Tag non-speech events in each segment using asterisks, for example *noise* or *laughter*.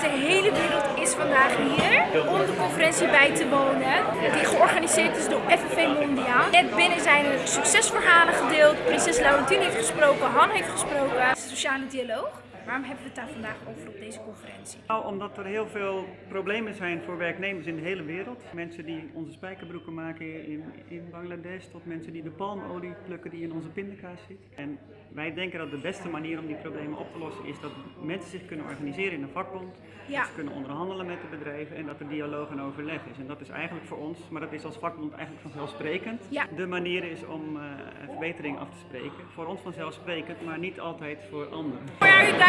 de hele wereld is vandaag hier om de conferentie bij te wonen. Die georganiseerd is door FNV Mondiaal. Net binnen zijn er succesverhalen gedeeld. Prinses Laurentien heeft gesproken, Han heeft gesproken. Sociale dialoog. Waarom hebben we het daar vandaag over op deze conferentie? Nou, omdat er heel veel problemen zijn voor werknemers in de hele wereld. Mensen die onze spijkerbroeken maken in, in Bangladesh, tot mensen die de palmolie plukken die in onze pindakaas zit. En wij denken dat de beste manier om die problemen op te lossen is dat mensen zich kunnen organiseren in een vakbond. Ja. Dat ze kunnen onderhandelen met de bedrijven en dat er dialoog en overleg is. En dat is eigenlijk voor ons, maar dat is als vakbond eigenlijk vanzelfsprekend, Ja. de manier is om eh, verbetering af te spreken. Voor ons vanzelfsprekend, maar niet altijd voor anderen.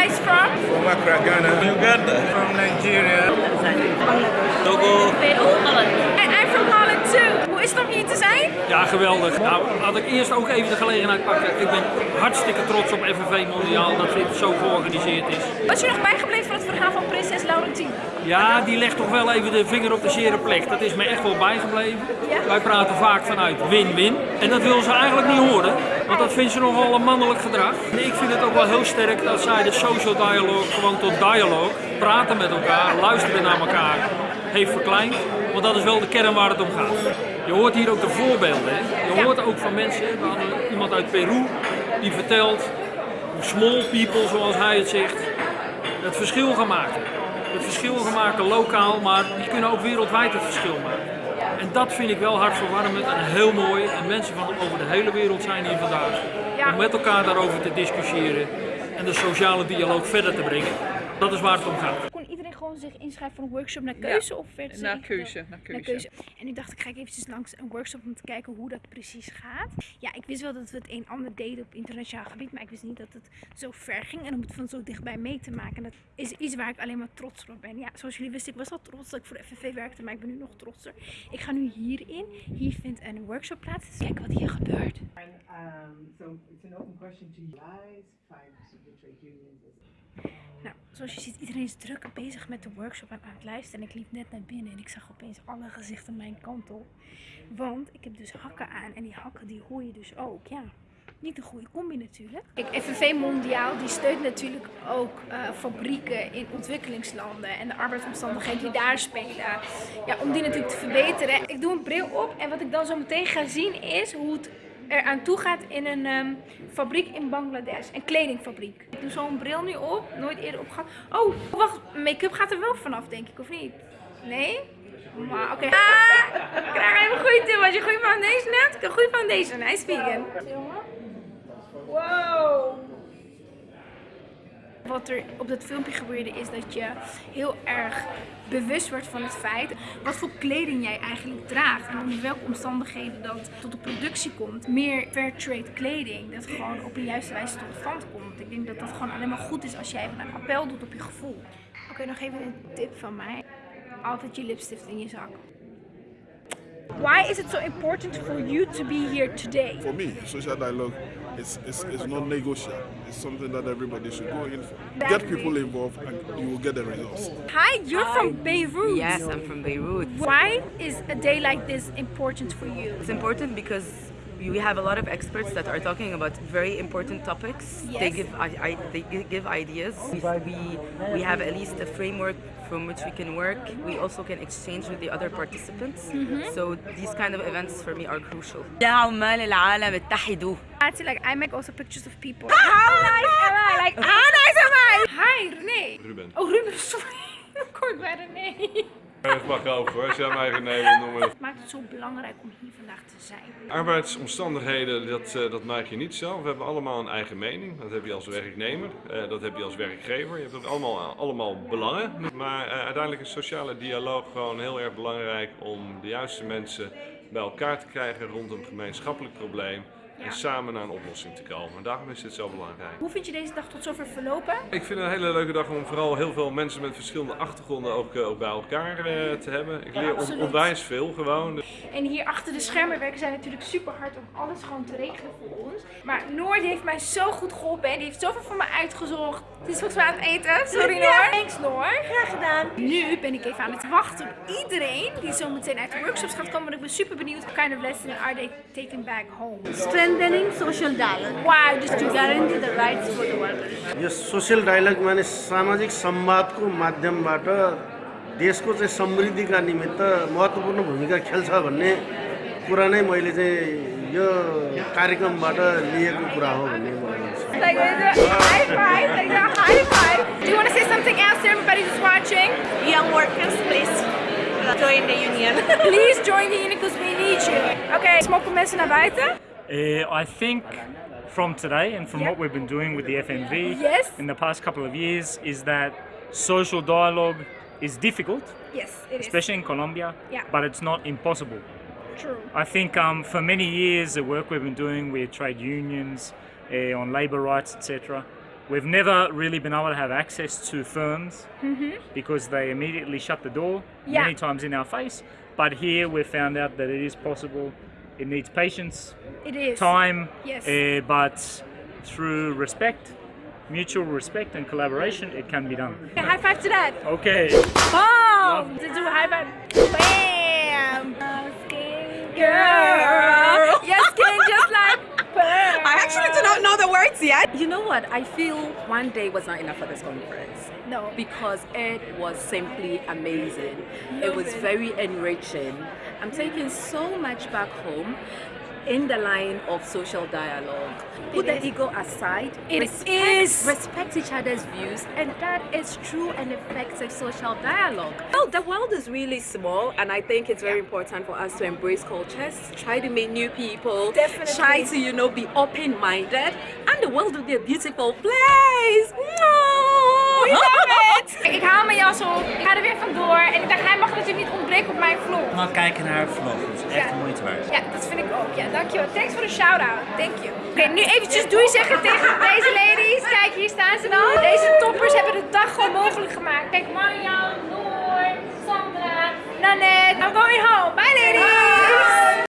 Guys from? From Accra, Ghana. Uganda. From Nigeria. Togo. I'm from Holland too. Hoe is het om hier te zijn? Ja, geweldig. Nou, had ik eerst ook even de gelegenheid pakken. Ik ben hartstikke trots op FNV Mondiaal dat dit zo georganiseerd is. Wat is je nog bijgebleven van het verhaal van prinses Laurentien? Ja, die legt toch wel even de vinger op de zere plek. Dat is me echt wel bijgebleven. Ja? Wij praten vaak vanuit win-win. En dat wil ze eigenlijk niet horen, want dat vindt ze nogal een mannelijk gedrag. En ik vind het ook wel heel sterk dat zij de social dialogue gewoon tot dialoog, praten met elkaar, luisteren naar elkaar, heeft verkleind. Want dat is wel de kern waar het om gaat. Je hoort hier ook de voorbeelden. Hè? Je hoort ook van mensen, we hadden iemand uit Peru die vertelt hoe small people, zoals hij het zegt, het verschil gaan maken. Het verschil gaan maken lokaal, maar die kunnen ook wereldwijd het verschil maken. En dat vind ik wel hartverwarmend en heel mooi. En mensen van over de hele wereld zijn hier vandaag. Om met elkaar daarover te discussiëren en de sociale dialoog verder te brengen. Dat is waar het om gaat. Gewoon zich inschrijven voor een workshop naar keuze? of werd ze naar keuze, naar keuze. En nu dacht ik, ga ik eventjes langs een workshop om te kijken hoe dat precies gaat. Ja, ik wist wel dat we het een en ander deden op internationaal gebied, maar ik wist niet dat het zo ver ging en om het van zo dichtbij mee te maken. Dat is iets waar ik alleen maar trots op ben. Ja, zoals jullie wisten, ik was al trots dat ik voor de FNV werkte, maar ik ben nu nog trotser. Ik ga nu hierin. Hier vindt een workshop plaats. Dus kijken wat hier gebeurt. And um, so it's an open question to you guys, five trade unions. Nou, zoals je ziet, iedereen is druk bezig met de workshop aan het luisteren. En ik liep net naar binnen en ik zag opeens alle gezichten mijn kant op. Want ik heb dus hakken aan en die hakken die hoor je dus ook, ja. Niet een goede combi natuurlijk. Kijk, FNV Mondiaal die steunt natuurlijk ook eh, fabrieken in ontwikkelingslanden en de arbeidsomstandigheden die daar spelen. Ja, om die natuurlijk te verbeteren. Ik doe een bril op en wat ik dan zo meteen ga zien is hoe het er aan toe gaat in een ehm, fabriek in Bangladesh. Een kledingfabriek. Ik doe zo'n bril nu op. Nooit eerder opgehad. Oh, wacht. Make-up gaat er wel vanaf, denk ik, of niet? Nee? Maar oké. Ah, ik krijg even een goede tip. Als je goede foundation hebt, een goede foundation. Hij is vegan. Wow. Wat er op dat filmpje gebeurde is dat je heel erg bewust wordt van het feit wat voor kleding jij eigenlijk draagt en onder welke omstandigheden dat tot de productie komt. Meer fair trade kleding, dat gewoon op een juiste wijze tot stand komt. Ik denk dat dat gewoon alleen maar goed is als jij een appel doet op je gevoel. Oké, nog even een tip van mij. Altijd je lipstift in je zak. Why is it so important for you to be here today? For me, social dialogue is, is, is not negotiable. It's something that everybody should go in for. Get people involved and you will get the results. Hi, you're from Beirut. Yes, I'm from Beirut. Why is a day like this important for you? It's important because we have a lot of experts that are talking about very important topics. They Yes. give I, I, they gi- give ideas. We we have at least a framework from which we can work. We also can exchange with the other participants. So these kind of events for me are crucial. يا عمال العالم اتحدوا. Actually, like I make also pictures of people. How nice am I? Like how nice am I? Hi, René. Ruben. Oh, Ruben, *laughs* sorry. Kort bij René. Het mag hoor, als jij mij wil noemen. Wat maakt het zo belangrijk om hier vandaag te zijn? Arbeidsomstandigheden, dat, eh, dat maak je niet zelf. We hebben allemaal een eigen mening. Dat heb je als werknemer, eh, dat heb je als werkgever. Je hebt ook allemaal, allemaal belangen. Maar eh, uiteindelijk is sociale dialoog gewoon heel erg belangrijk om de juiste mensen bij elkaar te krijgen rond een gemeenschappelijk probleem. Ja. En samen naar een oplossing te komen. Daarom is dit zo belangrijk. Hoe vind je deze dag tot zover verlopen? Ik vind het een hele leuke dag om vooral heel veel mensen met verschillende achtergronden ook, eh, ook bij elkaar eh, te hebben. Ik leer on- onwijs veel gewoon. En hier achter de schermen werken zij natuurlijk super hard om alles gewoon te regelen voor ons. Maar Noor heeft mij zo goed geholpen en die heeft zoveel voor me uitgezocht. Het is volgens mij aan het eten. Sorry Noor. Thanks Noor. Graag gedaan. Nu ben ik even aan het wachten op iedereen die zo meteen uit de workshops gaat komen. Want ik ben super benieuwd. What kind of lesson are they taking back home? Strengthening social dialogue. Wow, just to guarantee the rights for the workers. यो social dialogue माने सामाजिक संवादको माध्यमबाट देशको चाहिँ समृद्धिका निमित्त महत्त्वपूर्ण भूमिका खेल्छ भन्ने कुरा नै मैले चाहिँ यो कार्यक्रमबाट लिएको कुरा हो भन्ने मलाई लाग्छ Like, high five, like a high five. Do you want to say something else to everybody who's watching? Young workers, please join the union. Please join the union because we need you. Okay, smokken mensen naar buiten? Uh, I think from today and from Yeah. what we've been doing with the FMV Yes. in the past couple of years is that social dialogue is difficult, Yes, it is. especially in Colombia, Yeah. but it's not impossible. True. I think um, for many years, the work we've been doing with trade unions, uh, on labour rights, etc., we've never really been able to have access to firms because they immediately shut the door Yeah. many times in our face. But here we've found out that it is possible. It needs patience, It is. time, Yes. uh, but through respect, mutual respect and collaboration, it can be done. Okay, high five to that. Okay. Boom! Let's do high five. Bam! Skin girl. Yes, skin just like pearl. I do not know the words yet. You know what? I feel one day was not enough for this conference. No. Because it was simply amazing. It was very enriching. I'm taking so much back home in the line of social dialogue. Put the ego aside. It respect, is. Respect each other's views, and that is true and effective social dialogue. Well, the world is really small, and I think it's very important for us to embrace cultures, try to meet new people, Definitely. try to, you know, be open-minded, and the world will be a beautiful place. We it! *laughs* Ik haal mijn jas op, ik ga er weer vandoor en ik dacht, hij mag natuurlijk niet ontbreken op mijn vlog. Maar kijken naar haar vlog, dat is echt Ja. moeite waard. Ja, dat vind ik ook. Ja, dankjewel. Thanks voor de shout-out. Thank you. Oké, nu eventjes doei zeggen tegen deze ladies. Kijk, hier staan ze dan. Deze toppers hebben de dag gewoon mogelijk gemaakt. Kijk, Marjan, Noor, Sandra, Nanette. I'm going home.